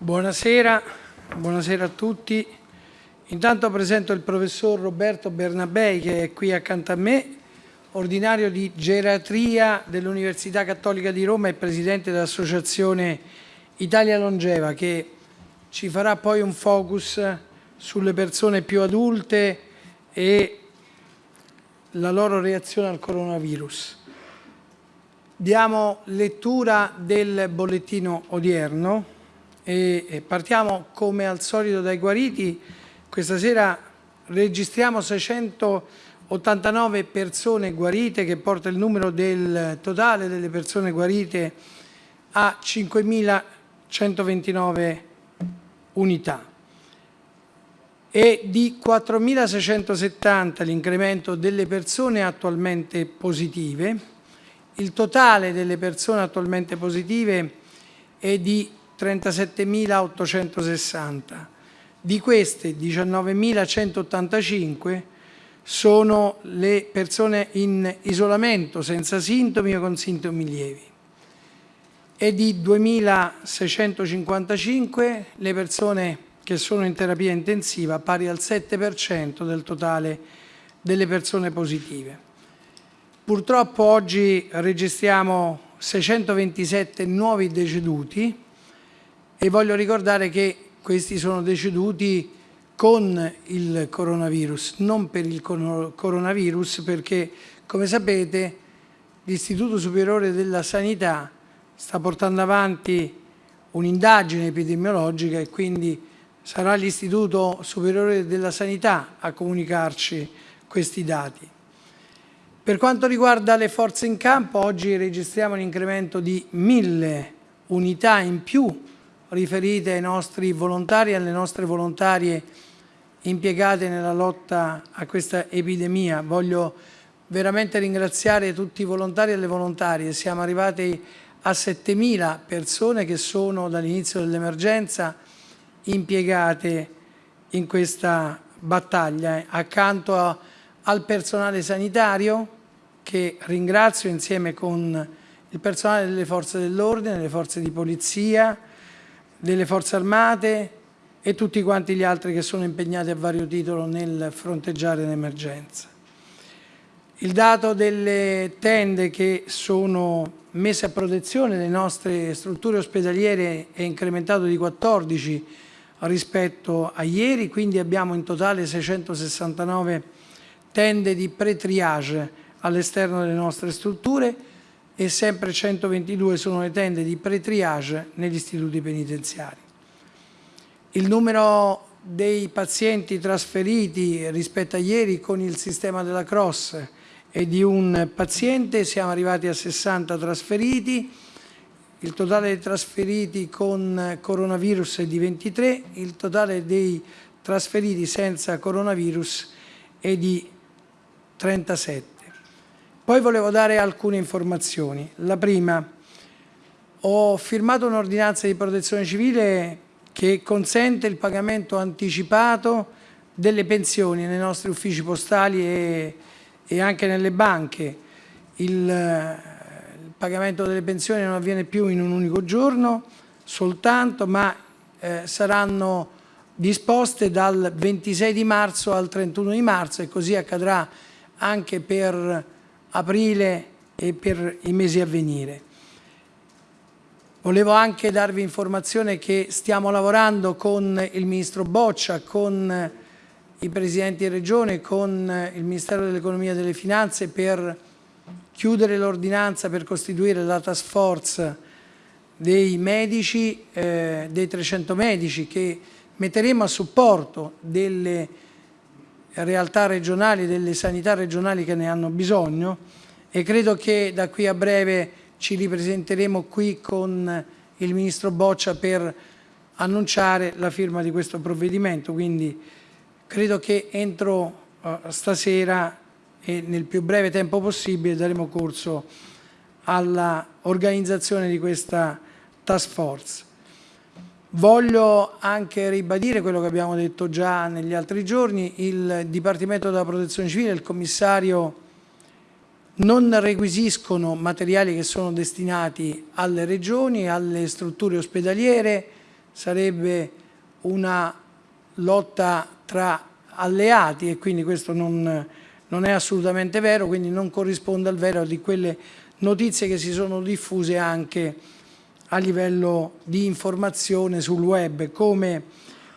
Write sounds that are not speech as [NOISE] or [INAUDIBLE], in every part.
Buonasera, buonasera a tutti. Intanto presento il professor Roberto Bernabei che è qui accanto a me, ordinario di geriatria dell'Università Cattolica di Roma e presidente dell'Associazione Italia Longeva che ci farà poi un focus sulle persone più adulte e la loro reazione al coronavirus. Diamo lettura del bollettino odierno e partiamo come al solito dai guariti. Questa sera registriamo 689 persone guarite che porta il numero del totale delle persone guarite a 5.129 unità e di 4.670 l'incremento delle persone attualmente positive. Il totale delle persone attualmente positive è di 37.860. Di queste 19.185 sono le persone in isolamento senza sintomi o con sintomi lievi e di 2.655 le persone che sono in terapia intensiva, pari al 7% del totale delle persone positive. Purtroppo oggi registriamo 627 nuovi deceduti, e voglio ricordare che questi sono deceduti con il coronavirus, non per il coronavirus perché come sapete l'Istituto Superiore della Sanità sta portando avanti un'indagine epidemiologica e quindi sarà l'Istituto Superiore della Sanità a comunicarci questi dati. Per quanto riguarda le forze in campo, oggi registriamo un incremento di mille unità in più riferite ai nostri volontari e alle nostre volontarie impiegate nella lotta a questa epidemia. Voglio veramente ringraziare tutti i volontari e le volontarie. Siamo arrivati a 7.000 persone che sono dall'inizio dell'emergenza impiegate in questa battaglia accanto a, al personale sanitario che ringrazio insieme con il personale delle forze dell'ordine, le forze di polizia, delle forze armate e tutti quanti gli altri che sono impegnati a vario titolo nel fronteggiare l'emergenza. Il dato delle tende che sono messe a protezione delle nostre strutture ospedaliere è incrementato di 14 rispetto a ieri, quindi abbiamo in totale 669 tende di pre-triage all'esterno delle nostre strutture e sempre 122 sono le tende di pre-triage negli istituti penitenziari. Il numero dei pazienti trasferiti rispetto a ieri con il sistema della Cross è di un paziente, siamo arrivati a 60 trasferiti, il totale dei trasferiti con coronavirus è di 23, il totale dei trasferiti senza coronavirus è di 37. Poi volevo dare alcune informazioni. La prima, ho firmato un'ordinanza di protezione civile che consente il pagamento anticipato delle pensioni nei nostri uffici postali e, e anche nelle banche. Il, il, pagamento delle pensioni non avviene più in un unico giorno soltanto, ma eh, saranno disposte dal 26 di marzo al 31 di marzo e così accadrà anche per aprile e per i mesi a venire. Volevo anche darvi informazione che stiamo lavorando con il Ministro Boccia, con i Presidenti di Regione, con il Ministero dell'Economia e delle Finanze per chiudere l'ordinanza per costituire la task force dei medici, eh, dei 300 medici che metteremo a supporto delle realtà regionali, delle sanità regionali che ne hanno bisogno e credo che da qui a breve ci ripresenteremo qui con il Ministro Boccia per annunciare la firma di questo provvedimento, quindi credo che entro uh, stasera e nel più breve tempo possibile daremo corso all'organizzazione di questa task force. Voglio anche ribadire quello che abbiamo detto già negli altri giorni, il Dipartimento della Protezione Civile, il commissario non requisiscono materiali che sono destinati alle regioni, alle strutture ospedaliere, sarebbe una lotta tra alleati e quindi questo non, non è assolutamente vero, quindi non corrisponde al vero di quelle notizie che si sono diffuse anche a livello di informazione sul web, come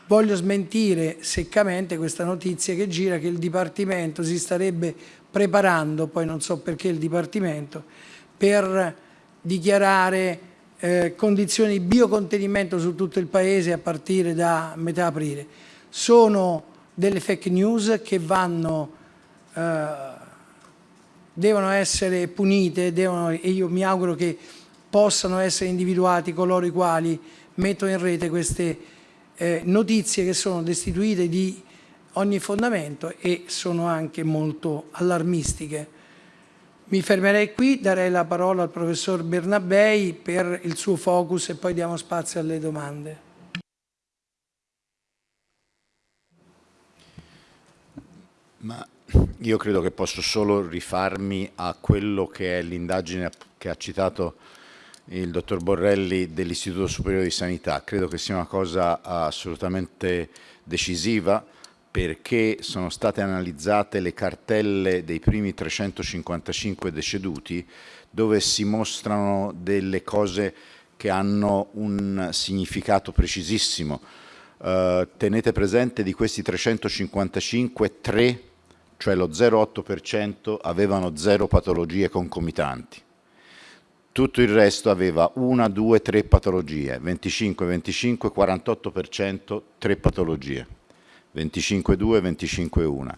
voglio smentire seccamente questa notizia che gira che il Dipartimento si starebbe preparando, poi non so perché il Dipartimento, per dichiarare eh, condizioni di biocontenimento su tutto il Paese a partire da metà aprile. Sono delle fake news che vanno, eh, devono essere punite devono, e io mi auguro che possano essere individuati coloro i quali mettono in rete queste eh, notizie che sono destituite di ogni fondamento e sono anche molto allarmistiche. Mi fermerei qui, darei la parola al professor Bernabei per il suo focus e poi diamo spazio alle domande. Ma io credo che posso solo rifarmi a quello che è l'indagine che ha citato il dottor Borrelli dell'Istituto Superiore di Sanità. Credo che sia una cosa assolutamente decisiva perché sono state analizzate le cartelle dei primi 355 deceduti dove si mostrano delle cose che hanno un significato precisissimo. Uh, tenete presente di questi 355, 3, cioè lo 0,8% avevano zero patologie concomitanti. Tutto il resto aveva una, due, tre patologie, 25, 25, 48%, tre patologie. 25,2, 25,1.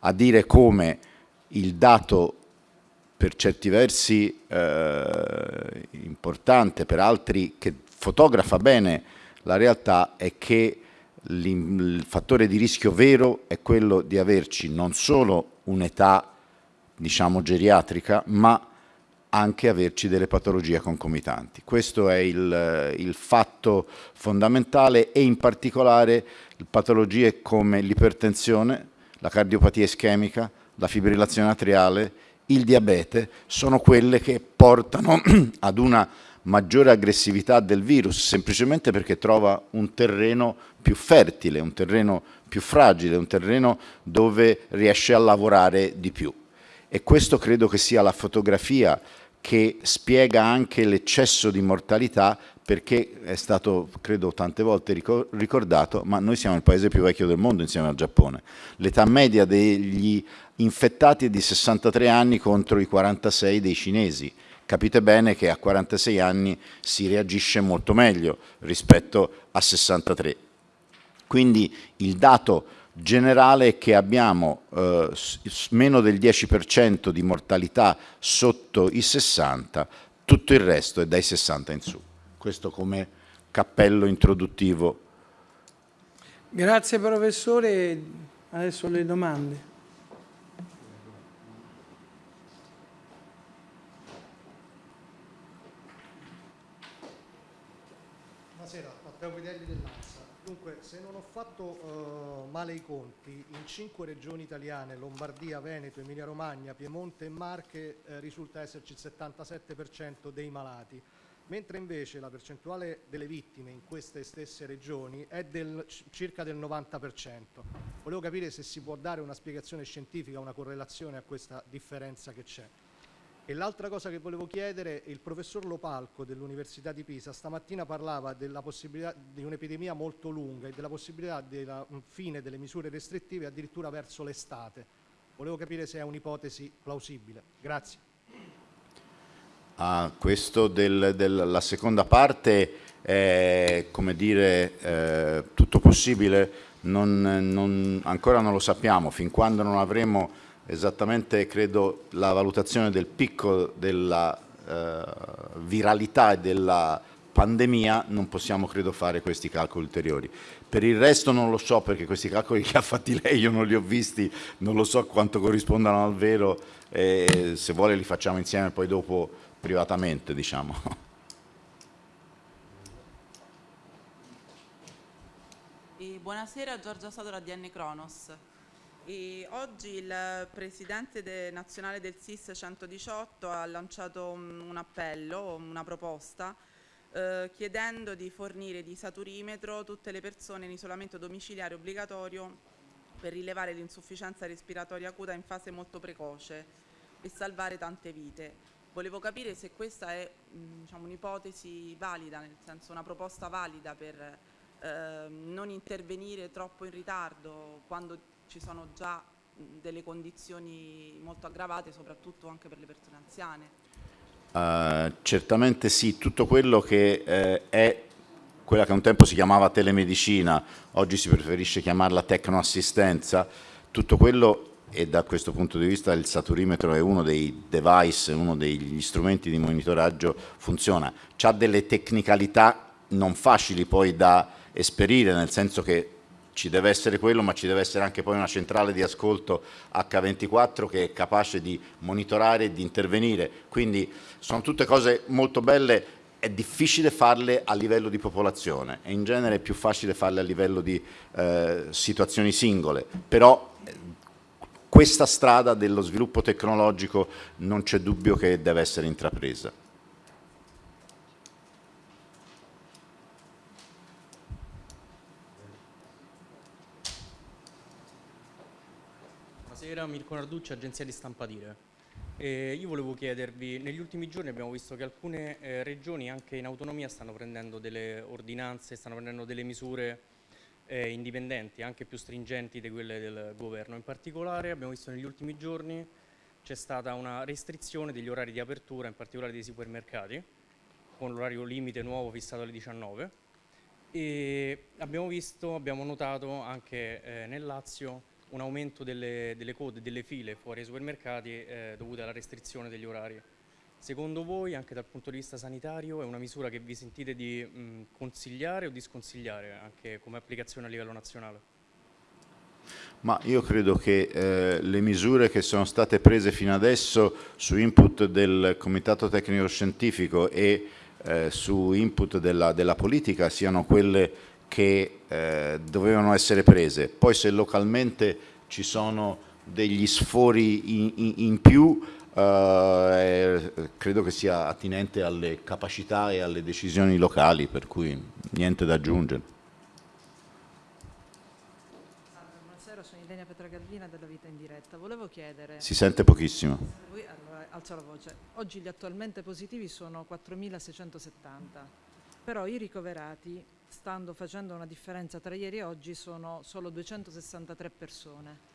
A dire come il dato per certi versi eh, importante, per altri che fotografa bene la realtà, è che il fattore di rischio vero è quello di averci non solo un'età diciamo geriatrica, ma anche averci delle patologie concomitanti. Questo è il, il fatto fondamentale e in particolare patologie come l'ipertensione, la cardiopatia ischemica, la fibrillazione atriale, il diabete, sono quelle che portano [CLEARS THROAT] ad una maggiore aggressività del virus, semplicemente perché trova un terreno più fertile, un terreno più fragile, un terreno dove riesce a lavorare di più. E questo credo che sia la fotografia che spiega anche l'eccesso di mortalità perché è stato, credo, tante volte ricordato, ma noi siamo il paese più vecchio del mondo insieme al Giappone. L'età media degli infettati è di 63 anni contro i 46 dei cinesi. Capite bene che a 46 anni si reagisce molto meglio rispetto a 63. Quindi il dato generale è che abbiamo eh, meno del 10% di mortalità sotto i 60, tutto il resto è dai 60 in su. Questo come cappello introduttivo. Grazie professore, adesso le domande. Buonasera, Matteo Guidelli dell'ANSA. Dunque, se non ho fatto uh, male i conti, in cinque regioni italiane, Lombardia, Veneto, Emilia Romagna, Piemonte e Marche, eh, risulta esserci il 77% dei malati mentre invece la percentuale delle vittime in queste stesse regioni è del, circa del 90%. Volevo capire se si può dare una spiegazione scientifica, una correlazione a questa differenza che c'è. E l'altra cosa che volevo chiedere, il professor Lopalco dell'Università di Pisa stamattina parlava della possibilità di un'epidemia molto lunga e della possibilità della fine delle misure restrittive addirittura verso l'estate. Volevo capire se è un'ipotesi plausibile. Grazie. Ah, questo della del, seconda parte è come dire eh, tutto possibile, non, non, ancora non lo sappiamo, fin quando non avremo esattamente credo la valutazione del picco della eh, viralità e della pandemia non possiamo credo fare questi calcoli ulteriori. Per il resto non lo so perché questi calcoli che ha fatti [LAUGHS] lei io non li ho visti, non lo so quanto corrispondano al vero, e se vuole li facciamo insieme poi dopo privatamente, diciamo. Buonasera, Giorgia Sadora di N Cronos. E oggi il Presidente de nazionale del SIS 118 ha lanciato un, appello, una proposta eh, chiedendo di fornire di saturimetro tutte le persone in isolamento domiciliare obbligatorio per rilevare l'insufficienza respiratoria acuta in fase molto precoce e salvare tante vite. Volevo capire se questa è diciamo, un'ipotesi valida, nel senso una proposta valida per eh, non intervenire troppo in ritardo quando ci sono già delle condizioni molto aggravate, soprattutto anche per le persone anziane. Uh, certamente sì, tutto quello che eh, è quella che un tempo si chiamava telemedicina, oggi si preferisce chiamarla tecnoassistenza, tutto quello e da questo punto di vista il saturimetro è uno dei device, uno degli strumenti di monitoraggio, funziona. Ha delle tecnicalità non facili poi da esperire, nel senso che ci deve essere quello, ma ci deve essere anche poi una centrale di ascolto H24 che è capace di monitorare e di intervenire. Quindi sono tutte cose molto belle, è difficile farle a livello di popolazione, e in genere è più facile farle a livello di eh, situazioni singole, però questa strada dello sviluppo tecnologico non c'è dubbio che deve essere intrapresa. Buonasera, Mirko Narducci, agenzia di stampa Dire. Eh, io volevo chiedervi, negli ultimi giorni abbiamo visto che alcune eh, regioni anche in autonomia stanno prendendo delle ordinanze, stanno prendendo delle misure eh, indipendenti, anche più stringenti di quelle del governo. In particolare abbiamo visto negli ultimi giorni c'è stata una restrizione degli orari di apertura, in particolare dei supermercati, con l'orario limite nuovo fissato alle 19 e abbiamo visto, abbiamo notato anche eh, nel Lazio un aumento delle, delle, code, delle file fuori ai supermercati eh, dovute alla restrizione degli orari. Secondo voi, anche dal punto di vista sanitario, è una misura che vi sentite di mh, consigliare o di sconsigliare anche come applicazione a livello nazionale? Ma io credo che eh, le misure che sono state prese fino adesso su input del Comitato Tecnico Scientifico e eh, su input della, della, politica siano quelle che eh, dovevano essere prese. Poi se localmente ci sono degli sfori in, in, in più, eh, credo che sia attinente alle capacità e alle decisioni locali, per cui niente da aggiungere. Buonasera, sono Ilenia Petragallina della Vita in Diretta. Volevo chiedere... Si sente pochissimo. allora, alzo la voce. Oggi gli attualmente positivi sono 4.670, però i ricoverati, stando facendo una differenza tra ieri e oggi, sono solo 263 persone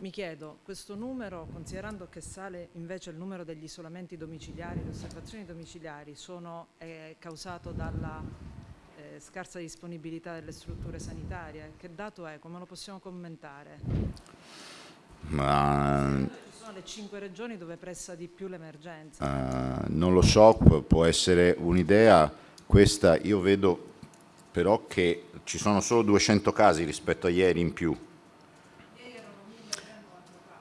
mi chiedo, questo numero, considerando che sale invece il numero degli isolamenti domiciliari, le osservazioni domiciliari, sono eh, causato dalla eh, scarsa disponibilità delle strutture sanitarie? Che dato è? Come lo possiamo commentare? Ma... Le cinque regioni dove pressa di più l'emergenza. Uh, non lo so, può essere un'idea. Questa io vedo però che ci sono solo 200 casi rispetto a ieri in più.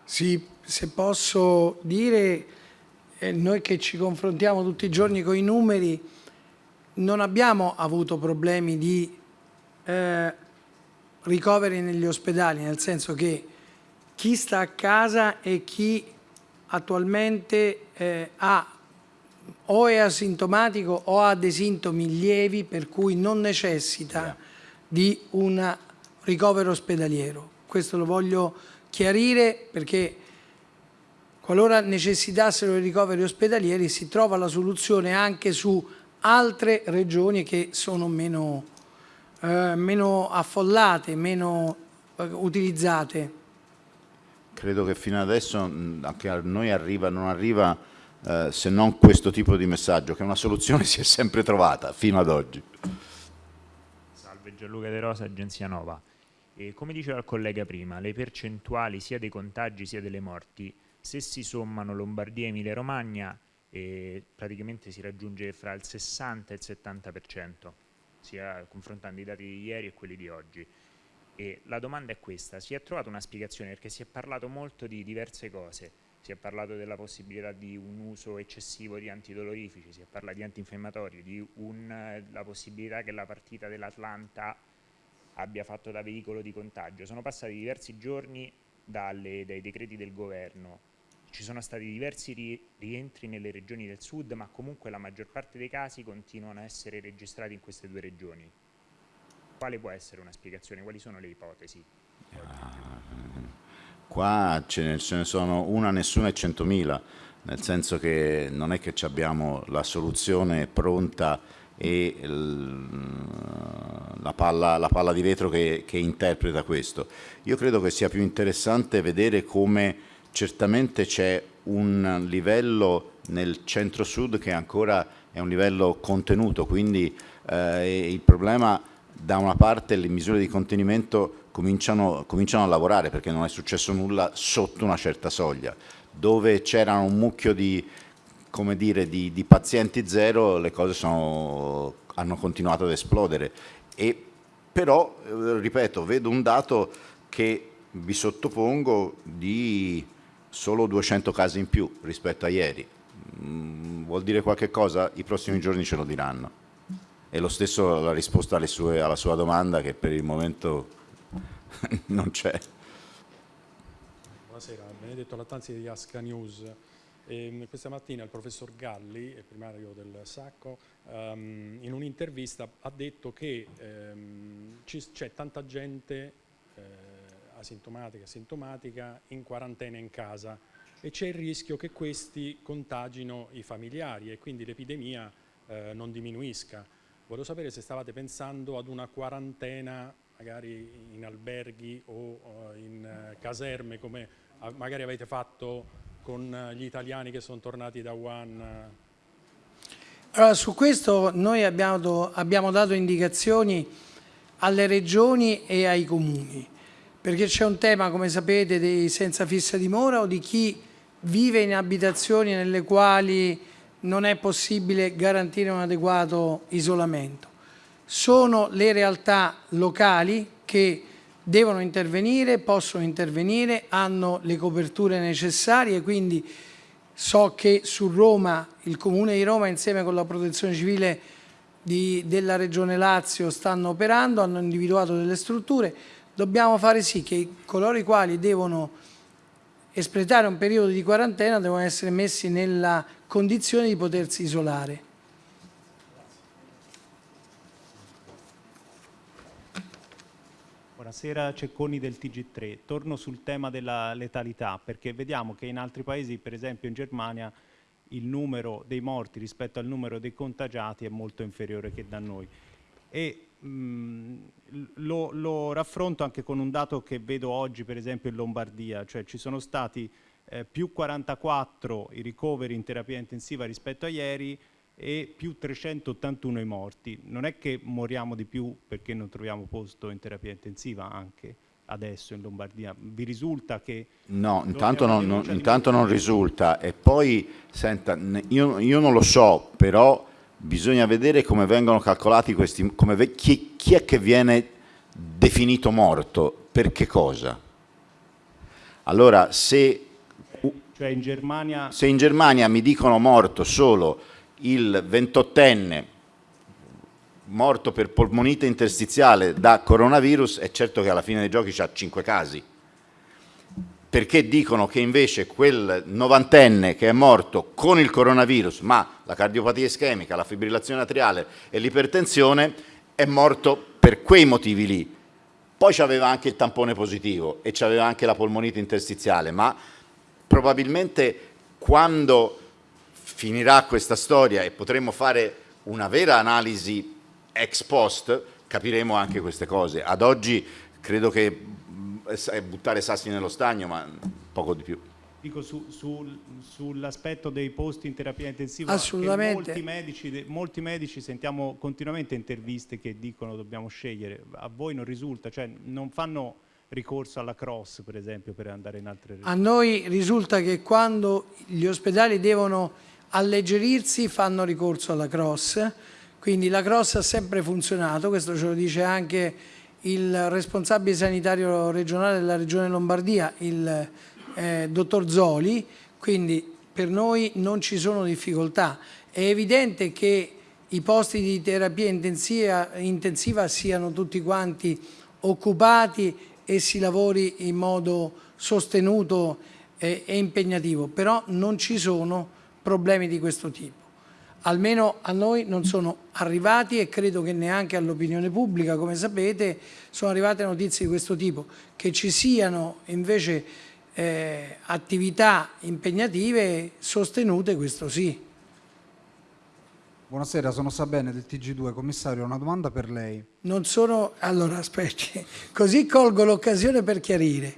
Sì, se posso dire, eh, noi che ci confrontiamo tutti i giorni con i numeri, non abbiamo avuto problemi di eh, ricoveri negli ospedali, nel senso che chi sta a casa e chi attualmente eh, ha o è asintomatico o ha dei sintomi lievi per cui non necessita di un ricovero ospedaliero. Questo lo voglio chiarire perché qualora necessitassero i ricoveri ospedalieri si trova la soluzione anche su altre regioni che sono meno, eh, meno affollate, meno eh, utilizzate. Credo che fino adesso anche a noi arriva, non arriva eh, se non questo tipo di messaggio, che una soluzione [LAUGHS] si è sempre trovata fino ad oggi. Salve Gianluca De Rosa, Agenzia Nova. E come diceva il collega prima, le percentuali sia dei contagi sia delle morti, se si sommano Lombardia e Emilia Romagna, eh, praticamente si raggiunge fra il 60 e il 70%, sia confrontando i dati di ieri e quelli di oggi. E la domanda è questa, si è trovata una spiegazione perché si è parlato molto di diverse cose, si è parlato della possibilità di un uso eccessivo di antidolorifici, si è parlato di antinfiammatori, di un, la possibilità che la partita dell'Atlanta abbia fatto da veicolo di contagio. Sono passati diversi giorni dalle, dai decreti del governo. ci sono stati diversi ri rientri nelle regioni del sud, ma comunque la maggior parte dei casi continuano a essere registrati in queste due regioni. Quale può essere una spiegazione? Quali sono le ipotesi? Qua ce ne, sono una, nessuna e centomila, nel senso che non è che abbiamo la soluzione pronta e la palla, la palla di vetro che, che interpreta questo. Io credo che sia più interessante vedere come certamente c'è un livello nel centro-sud che ancora è un livello contenuto, quindi eh, il problema da una parte le misure di contenimento cominciano, cominciano, a lavorare perché non è successo nulla sotto una certa soglia. Dove c'erano un mucchio di, dire, di, di pazienti zero le cose sono, hanno continuato ad esplodere. E, però, eh, ripeto, vedo un dato che vi sottopongo di solo 200 casi in più rispetto a ieri. Mm, vuol dire qualche cosa? I prossimi giorni ce lo diranno. E lo stesso la risposta sue, alla sua domanda che per il momento [LAUGHS] non c'è. Buonasera, Benedetto Lattanzi di Asca News. E ehm, questa mattina il professor Galli, primario del Sacco, um, in un'intervista ha detto che um, c'è tanta gente eh, asintomatica, asintomatica in quarantena in casa e c'è il rischio che questi contagino i familiari e quindi l'epidemia eh, non diminuisca. Volevo sapere se stavate pensando ad una quarantena magari in alberghi o in eh, caserme come magari avete fatto con eh, gli italiani che sono tornati da Wuhan? Allora, su questo noi abbiamo, abbiamo dato indicazioni alle regioni e ai comuni, perché c'è un tema, come sapete, dei senza fissa dimora o di chi vive in abitazioni nelle quali non è possibile garantire un adeguato isolamento. Sono le realtà locali che devono intervenire, possono intervenire, hanno le coperture necessarie, quindi so che su Roma, il Comune di Roma insieme con la Protezione Civile di, della Regione Lazio stanno operando, hanno individuato delle strutture, dobbiamo fare sì che coloro i quali devono espletare un periodo di quarantena devono essere messi nella condizione di potersi isolare. Buonasera, Cecconi del TG3. Torno sul tema della letalità perché vediamo che in altri paesi, per esempio in Germania, il numero dei morti rispetto al numero dei contagiati è molto inferiore che da noi. E mh, lo, lo, raffronto anche con un dato che vedo oggi, per esempio in Lombardia, cioè ci sono stati eh, più 44 i ricoveri in terapia intensiva rispetto a ieri e più 381 i morti. Non è che moriamo di più perché non troviamo posto in terapia intensiva anche adesso in Lombardia? Vi risulta che... No, intanto non, non, intanto non risulta e poi, senta, io, io, non lo so, però bisogna vedere come vengono calcolati questi... Come, chi, chi è che viene definito morto? Per che cosa? Allora, se cioè in Germania... Se in Germania mi dicono morto solo il 28enne morto per polmonite interstiziale da coronavirus, è certo che alla fine dei giochi c'ha 5 casi. Perché dicono che invece quel novantenne che è morto con il coronavirus, ma la cardiopatia ischemica, la fibrillazione atriale e l'ipertensione, è morto per quei motivi lì. Poi c'aveva anche il tampone positivo e c'aveva anche la polmonite interstiziale, ma probabilmente quando finirà questa storia e potremo fare una vera analisi ex post, capiremo anche queste cose. Ad oggi credo che è buttare sassi nello stagno, ma poco di più. Dico su, su, sull'aspetto dei posti in terapia intensiva, Assolutamente. Molti medici, molti medici, sentiamo continuamente interviste che dicono dobbiamo scegliere, a voi non risulta, cioè non fanno ricorso alla cross, per esempio, per andare in altre regioni? A noi risulta che quando gli ospedali devono alleggerirsi fanno ricorso alla cross, quindi la cross ha sempre funzionato, questo ce lo dice anche il responsabile sanitario regionale della regione Lombardia, il eh, dottor Zoli, quindi per noi non ci sono difficoltà. È evidente che i posti di terapia intensiva, intensiva siano tutti quanti occupati e si lavori in modo sostenuto è impegnativo, però non ci sono problemi di questo tipo. Almeno a noi non sono arrivati e credo che neanche all'opinione pubblica, come sapete, sono arrivate notizie di questo tipo. Che ci siano invece eh, attività impegnative sostenute, questo sì. Buonasera, sono Sabene del TG2, commissario, una domanda per lei. Non sono... Allora, aspetti, [LAUGHS] così colgo l'occasione per chiarire.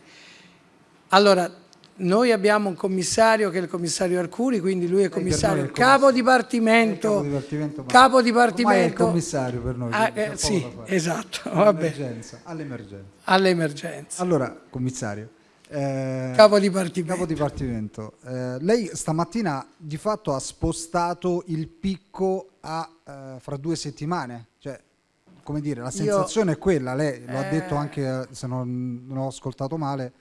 Allora, noi abbiamo un commissario che è il commissario Arcuri, quindi lui è commissario, è capo dipartimento, capo dipartimento, ma capo ormai è il dipartimento, commissario per noi. Ah, eh, sì, esatto, [LAUGHS] All'emergenza, all'emergenza. all'emergenza. Allora, commissario, eh, Capo dipartimento. capo dipartimento, eh, lei stamattina di fatto ha spostato il picco a eh, fra due settimane, cioè come dire, la Io- sensazione è quella, lei lo ha detto Eh. anche, eh, se non, non ho ascoltato male,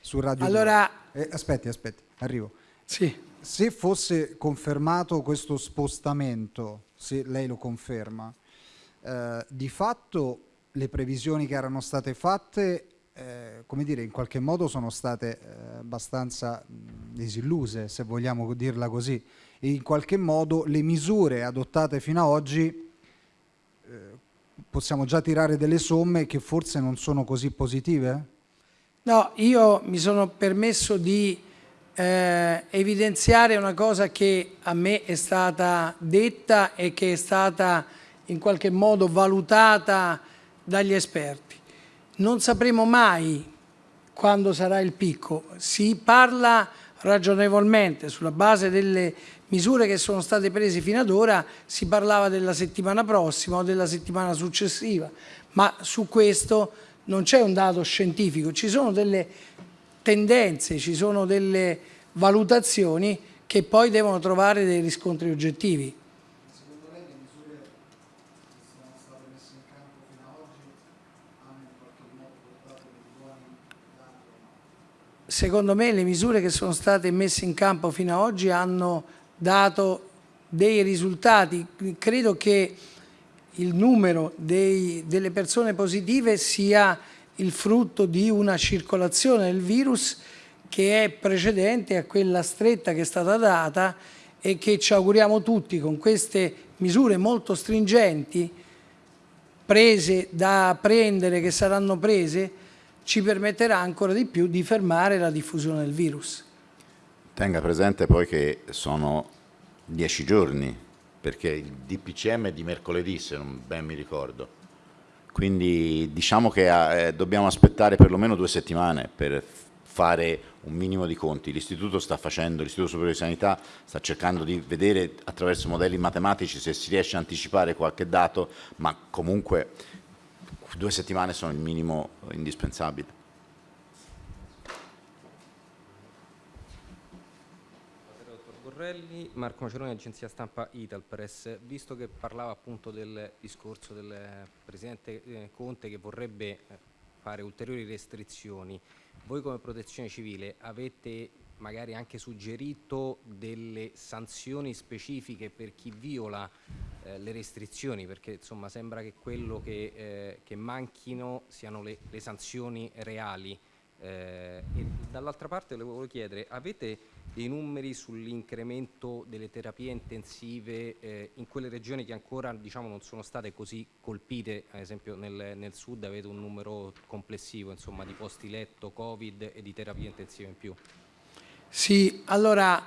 su Radio Allora- 2. Eh, aspetti, aspetti, arrivo. Sì. Se fosse confermato questo spostamento, se lei lo conferma, eh, di fatto le previsioni che erano state fatte, eh, come dire, in qualche modo sono state eh, abbastanza disilluse, se vogliamo dirla così, e in qualche modo le misure adottate fino ad oggi eh, possiamo già tirare delle somme che forse non sono così positive? No, io mi sono permesso di eh, evidenziare una cosa che a me è stata detta e che è stata in qualche modo valutata dagli esperti. Non sapremo mai quando sarà il picco. Si parla ragionevolmente sulla base delle misure che sono state prese fino ad ora, si parlava della settimana prossima o della settimana successiva, ma su questo non c'è un dato scientifico, ci sono delle tendenze, ci sono delle valutazioni che poi devono trovare dei riscontri oggettivi. Secondo me le misure che sono state messe in campo fino ad oggi hanno dato dei risultati. Credo che il numero dei- delle persone positive sia il frutto di una circolazione del virus che è precedente a quella stretta che è stata data e che ci auguriamo tutti con queste misure molto stringenti prese da prendere, che saranno prese, ci permetterà ancora di più di fermare la diffusione del virus. Tenga presente poi che sono dieci giorni, perché il DPCM è di mercoledì, se non ben mi ricordo. Quindi diciamo che eh, dobbiamo aspettare perlomeno due settimane per fare un minimo di conti. L'Istituto sta facendo, l'Istituto Superiore di Sanità sta cercando di vedere attraverso modelli matematici se si riesce a anticipare qualche dato, ma comunque due settimane sono il minimo indispensabile. Marco Maceroni, agenzia stampa Italpress. Visto che parlava appunto del discorso del Presidente eh, Conte che vorrebbe eh, fare ulteriori restrizioni, voi come protezione civile avete magari anche suggerito delle sanzioni specifiche per chi viola eh, le restrizioni? Perché insomma sembra che quello che, eh, che manchino siano le, le sanzioni reali. Eh, dall'altra parte le volevo chiedere, avete dei numeri sull'incremento delle terapie intensive eh, in quelle regioni che ancora diciamo, non sono state così colpite, ad esempio nel, nel sud avete un numero complessivo insomma, di posti letto, covid e di terapie intensive in più? Sì, allora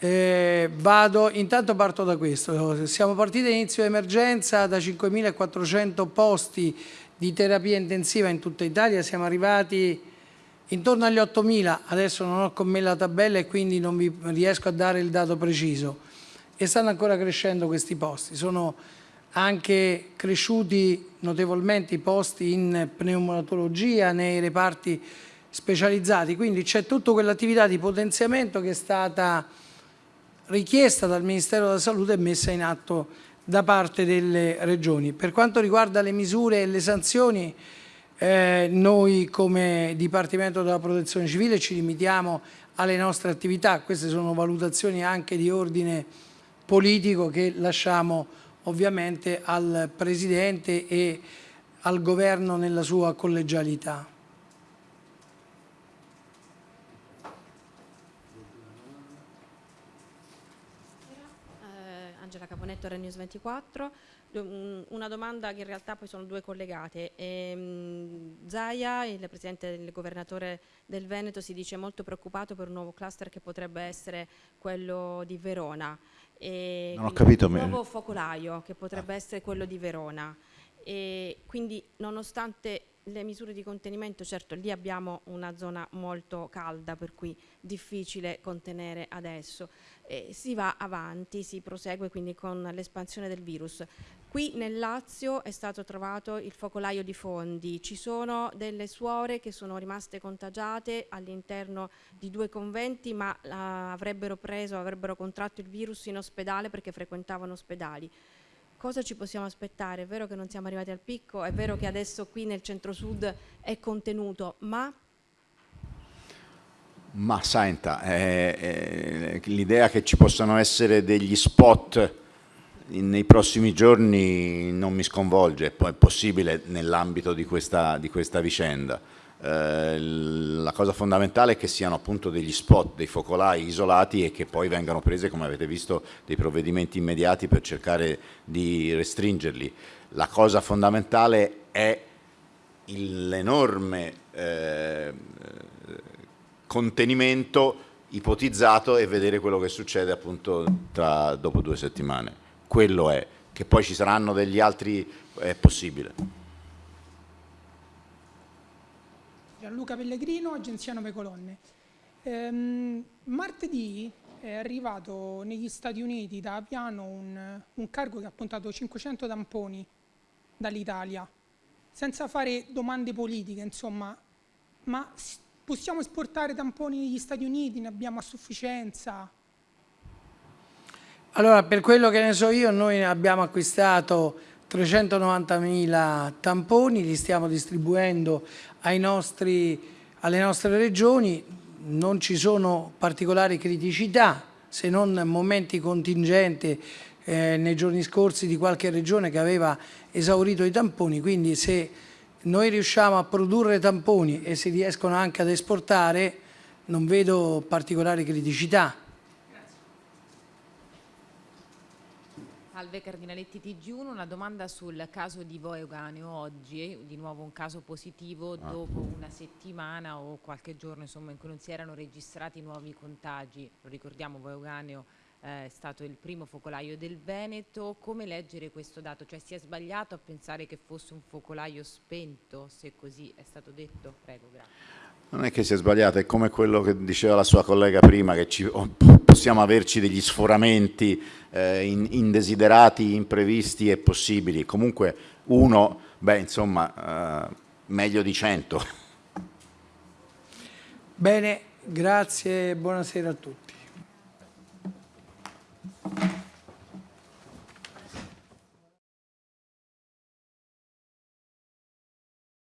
eh, vado, intanto parto da questo. Siamo partiti all'inizio dell'emergenza da 5.400 posti di terapia intensiva in tutta Italia, siamo arrivati intorno agli 8.000, adesso non ho con me la tabella e quindi non vi riesco a dare il dato preciso e stanno ancora crescendo questi posti. Sono anche cresciuti notevolmente i posti in pneumatologia nei reparti specializzati, quindi c'è tutta quell'attività di potenziamento che è stata richiesta dal Ministero della Salute e messa in atto da parte delle regioni. Per quanto riguarda le misure e le sanzioni, eh, noi come Dipartimento della Protezione Civile ci limitiamo alle nostre attività, queste sono valutazioni anche di ordine politico che lasciamo ovviamente al Presidente e al Governo nella sua collegialità. Caponetto, Renews 24. Una domanda che in realtà poi sono due collegate. Ehm, Zaia, il presidente del governatore del Veneto, si dice molto preoccupato per un nuovo cluster che potrebbe essere quello di Verona. E non ho capito. Un nuovo focolaio che potrebbe ah. essere quello di Verona. E quindi nonostante le misure di contenimento, certo lì abbiamo una zona molto calda per cui difficile contenere adesso, eh, si va avanti, si prosegue quindi con l'espansione del virus. Qui nel Lazio è stato trovato il focolaio di Fondi, ci sono delle suore che sono rimaste contagiate all'interno di due conventi ma uh, avrebbero preso, avrebbero contratto il virus in ospedale perché frequentavano ospedali cosa ci possiamo aspettare? È vero che non siamo arrivati al picco, è vero che adesso qui nel centro-sud è contenuto, ma... Ma senta, eh, eh, l'idea che ci possano essere degli spot nei prossimi giorni non mi sconvolge, è possibile nell'ambito di di questa vicenda. Eh, la cosa fondamentale è che siano appunto degli spot, dei focolai isolati e che poi vengano prese, come avete visto, dei provvedimenti immediati per cercare di restringerli. La cosa fondamentale è l'enorme eh, contenimento ipotizzato e vedere quello che succede appunto tra, dopo due settimane. Quello è, che poi ci saranno degli altri, è possibile. Gianluca Pellegrino, Agenzia 9 Colonne. Ehm, martedì è arrivato negli Stati Uniti da Aviano un, un cargo che ha puntato 500 tamponi dall'Italia, senza fare domande politiche, insomma, ma possiamo esportare tamponi negli Stati Uniti, ne abbiamo a sufficienza? Allora, per quello che ne so io, noi abbiamo acquistato 390.000 tamponi, li stiamo distribuendo nostri, alle nostre regioni, non ci sono particolari criticità se non momenti contingenti eh, nei giorni scorsi di qualche regione che aveva esaurito i tamponi, quindi se noi riusciamo a produrre tamponi e si riescono anche ad esportare non vedo particolari criticità. Salve Cardinaletti TG1, una domanda sul caso di Voe Euganeo oggi, di nuovo un caso positivo ah. dopo una settimana o qualche giorno insomma, in cui non si erano registrati nuovi contagi, lo ricordiamo Voe Euganeo eh, è stato il primo focolaio del Veneto, come leggere questo dato? Cioè si è sbagliato a pensare che fosse un focolaio spento, se così è stato detto? Prego, grazie. Non è che sia sbagliato, è come quello che diceva la sua collega prima, che ci, possiamo averci degli sforamenti eh, in, indesiderati, imprevisti e possibili. Comunque uno, beh insomma, eh, meglio di cento. Bene, grazie e buonasera a tutti.